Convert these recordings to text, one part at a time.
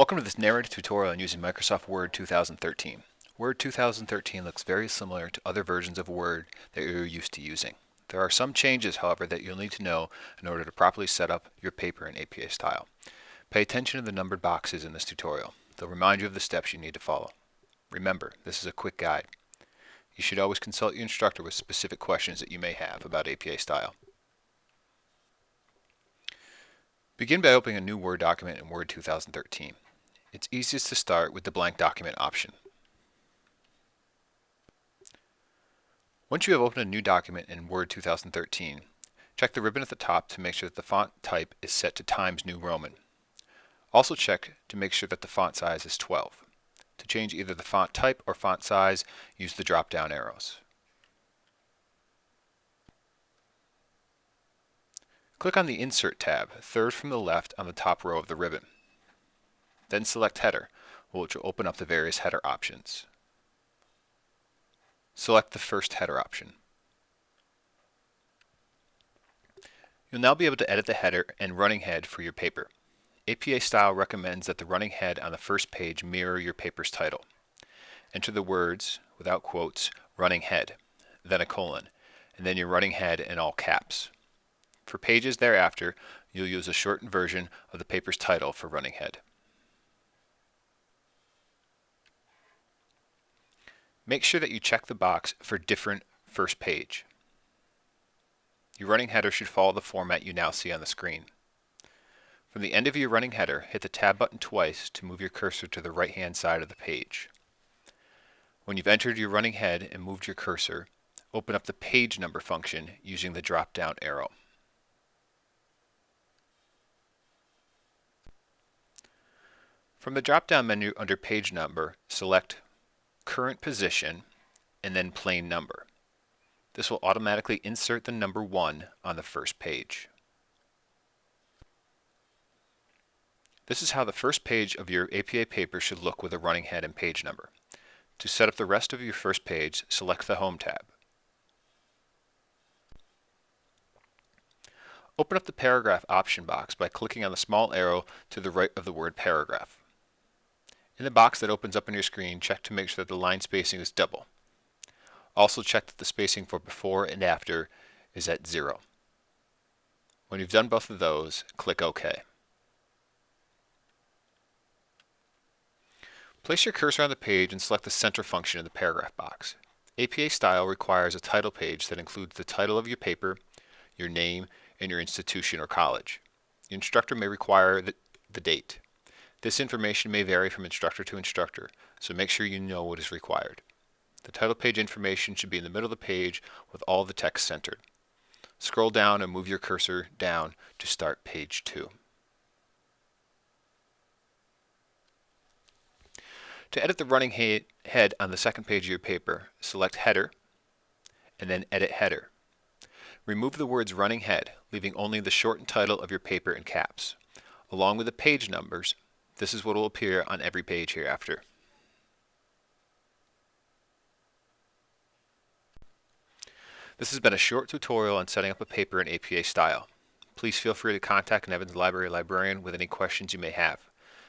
Welcome to this narrative tutorial on using Microsoft Word 2013. Word 2013 looks very similar to other versions of Word that you're used to using. There are some changes, however, that you'll need to know in order to properly set up your paper in APA style. Pay attention to the numbered boxes in this tutorial. They'll remind you of the steps you need to follow. Remember, this is a quick guide. You should always consult your instructor with specific questions that you may have about APA style. Begin by opening a new Word document in Word 2013. It's easiest to start with the blank document option. Once you have opened a new document in Word 2013, check the ribbon at the top to make sure that the font type is set to Times New Roman. Also check to make sure that the font size is 12. To change either the font type or font size, use the drop-down arrows. Click on the Insert tab, third from the left on the top row of the ribbon. Then select Header, which will open up the various header options. Select the first header option. You'll now be able to edit the header and running head for your paper. APA Style recommends that the running head on the first page mirror your paper's title. Enter the words, without quotes, running head, then a colon, and then your running head in all caps. For pages thereafter, you'll use a shortened version of the paper's title for running head. Make sure that you check the box for different first page. Your running header should follow the format you now see on the screen. From the end of your running header, hit the Tab button twice to move your cursor to the right-hand side of the page. When you've entered your running head and moved your cursor, open up the page number function using the drop-down arrow. From the drop-down menu under Page Number, select Current Position and then Plain Number. This will automatically insert the number 1 on the first page. This is how the first page of your APA paper should look with a running head and page number. To set up the rest of your first page, select the Home tab. Open up the Paragraph option box by clicking on the small arrow to the right of the word Paragraph. In the box that opens up on your screen, check to make sure that the line spacing is double. Also check that the spacing for before and after is at zero. When you've done both of those, click OK. Place your cursor on the page and select the center function in the paragraph box. APA Style requires a title page that includes the title of your paper, your name, and your institution or college. The instructor may require the, the date. This information may vary from instructor to instructor, so make sure you know what is required. The title page information should be in the middle of the page with all the text centered. Scroll down and move your cursor down to start page 2. To edit the running head on the second page of your paper, select Header and then Edit Header. Remove the words running head, leaving only the shortened title of your paper in caps. Along with the page numbers, this is what will appear on every page hereafter. This has been a short tutorial on setting up a paper in APA style. Please feel free to contact an Evans Library librarian with any questions you may have.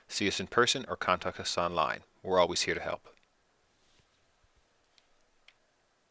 See us in person or contact us online. We're always here to help.